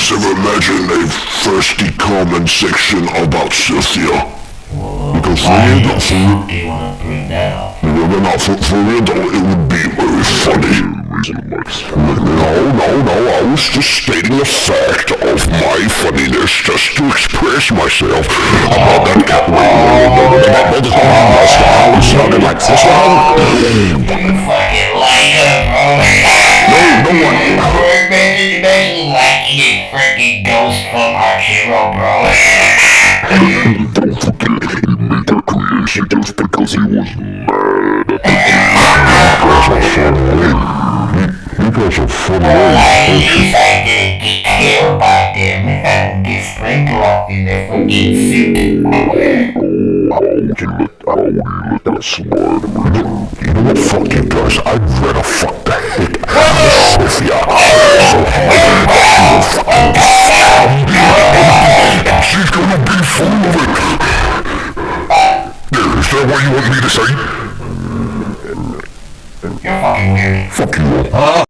guys ever imagine a thirsty comment section about Cynthia? Because for real, though, for real, Do you want to bring that up? no, no, no, for, for real though, it would be very funny. No, no, no, I was just stating the fact of my funniness just to express myself about that cat. Sounded like this one. You fucking liar, bro. No, no one. You freaking ghost from our hero, bro. Don't forget, he made that creation just because he was mad. That's a fun way. You guys are fun ways, don't you? Care about them and the spring rock in the fucking suit. Oh, how would you let, let that slide? You know what, fuck you guys, I'd rather fuck the heck full of that what you want me to say? Fucking weird. Fuck you.